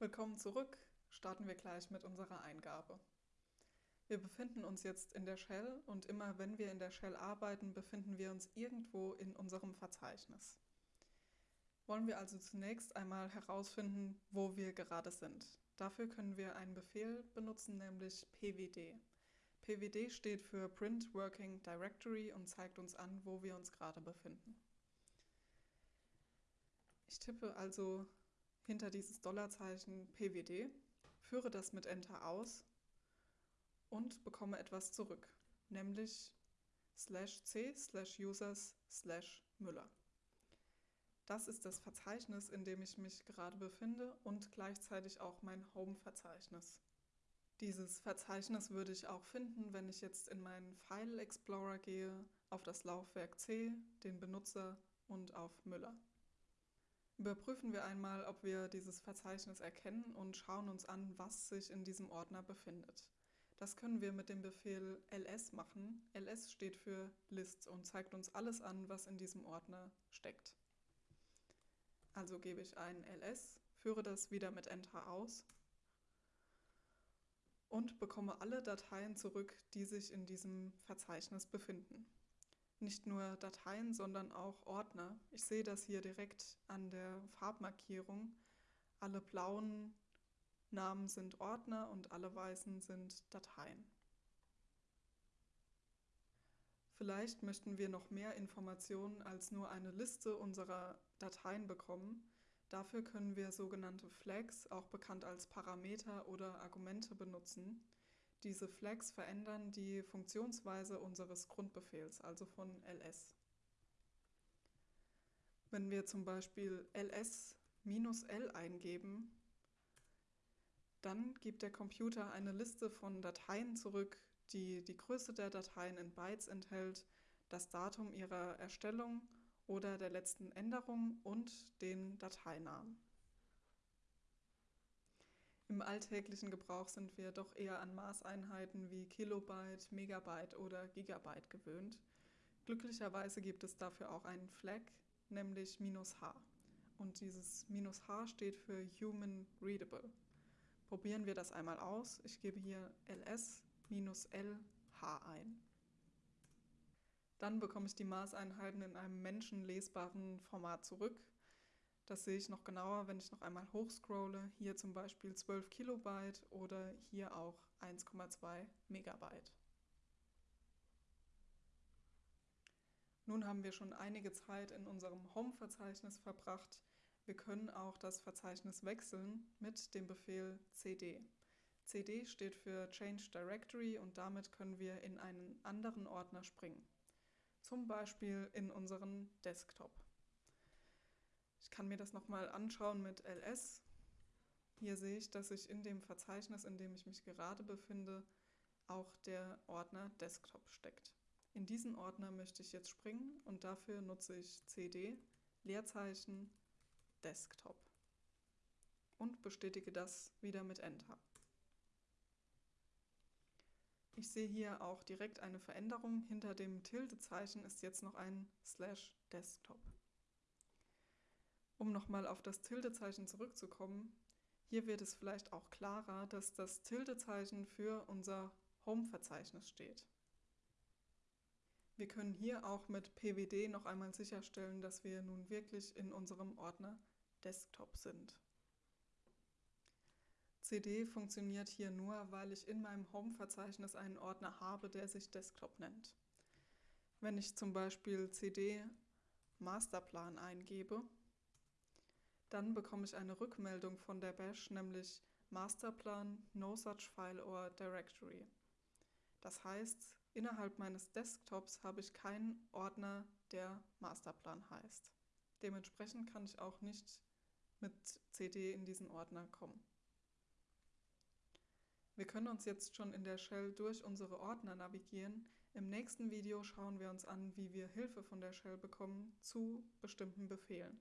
Willkommen zurück. Starten wir gleich mit unserer Eingabe. Wir befinden uns jetzt in der Shell und immer wenn wir in der Shell arbeiten, befinden wir uns irgendwo in unserem Verzeichnis. Wollen wir also zunächst einmal herausfinden, wo wir gerade sind. Dafür können wir einen Befehl benutzen, nämlich pwd. pwd steht für Print Working Directory und zeigt uns an, wo wir uns gerade befinden. Ich tippe also hinter dieses Dollarzeichen pwd, führe das mit Enter aus und bekomme etwas zurück, nämlich slash c slash users slash Müller. Das ist das Verzeichnis, in dem ich mich gerade befinde und gleichzeitig auch mein Home-Verzeichnis. Dieses Verzeichnis würde ich auch finden, wenn ich jetzt in meinen File Explorer gehe, auf das Laufwerk C, den Benutzer und auf Müller. Überprüfen wir einmal, ob wir dieses Verzeichnis erkennen und schauen uns an, was sich in diesem Ordner befindet. Das können wir mit dem Befehl ls machen. ls steht für Lists und zeigt uns alles an, was in diesem Ordner steckt. Also gebe ich ein ls, führe das wieder mit Enter aus und bekomme alle Dateien zurück, die sich in diesem Verzeichnis befinden nicht nur Dateien, sondern auch Ordner. Ich sehe das hier direkt an der Farbmarkierung. Alle blauen Namen sind Ordner und alle weißen sind Dateien. Vielleicht möchten wir noch mehr Informationen als nur eine Liste unserer Dateien bekommen. Dafür können wir sogenannte Flags, auch bekannt als Parameter oder Argumente, benutzen. Diese Flags verändern die Funktionsweise unseres Grundbefehls, also von ls. Wenn wir zum Beispiel ls-l eingeben, dann gibt der Computer eine Liste von Dateien zurück, die die Größe der Dateien in Bytes enthält, das Datum ihrer Erstellung oder der letzten Änderung und den Dateinamen. Im alltäglichen Gebrauch sind wir doch eher an Maßeinheiten wie Kilobyte, Megabyte oder Gigabyte gewöhnt. Glücklicherweise gibt es dafür auch einen Flag, nämlich "-h". Und dieses "-h" steht für Human Readable. Probieren wir das einmal aus. Ich gebe hier ls-lh ein. Dann bekomme ich die Maßeinheiten in einem menschenlesbaren Format zurück. Das sehe ich noch genauer, wenn ich noch einmal hochscrolle. Hier zum Beispiel 12 Kilobyte oder hier auch 1,2 Megabyte. Nun haben wir schon einige Zeit in unserem Home-Verzeichnis verbracht. Wir können auch das Verzeichnis wechseln mit dem Befehl cd. cd steht für Change Directory und damit können wir in einen anderen Ordner springen. Zum Beispiel in unseren Desktop. Ich kann mir das nochmal anschauen mit ls. Hier sehe ich, dass sich in dem Verzeichnis, in dem ich mich gerade befinde, auch der Ordner Desktop steckt. In diesen Ordner möchte ich jetzt springen und dafür nutze ich cd Leerzeichen Desktop und bestätige das wieder mit Enter. Ich sehe hier auch direkt eine Veränderung. Hinter dem Tildezeichen ist jetzt noch ein Slash Desktop. Um nochmal auf das Tildezeichen zurückzukommen, hier wird es vielleicht auch klarer, dass das Tildezeichen für unser Home-Verzeichnis steht. Wir können hier auch mit pwd noch einmal sicherstellen, dass wir nun wirklich in unserem Ordner Desktop sind. cd funktioniert hier nur, weil ich in meinem Home-Verzeichnis einen Ordner habe, der sich Desktop nennt. Wenn ich zum Beispiel cd Masterplan eingebe, dann bekomme ich eine Rückmeldung von der Bash, nämlich Masterplan no such file or directory. Das heißt, innerhalb meines Desktops habe ich keinen Ordner, der Masterplan heißt. Dementsprechend kann ich auch nicht mit cd in diesen Ordner kommen. Wir können uns jetzt schon in der Shell durch unsere Ordner navigieren. Im nächsten Video schauen wir uns an, wie wir Hilfe von der Shell bekommen zu bestimmten Befehlen.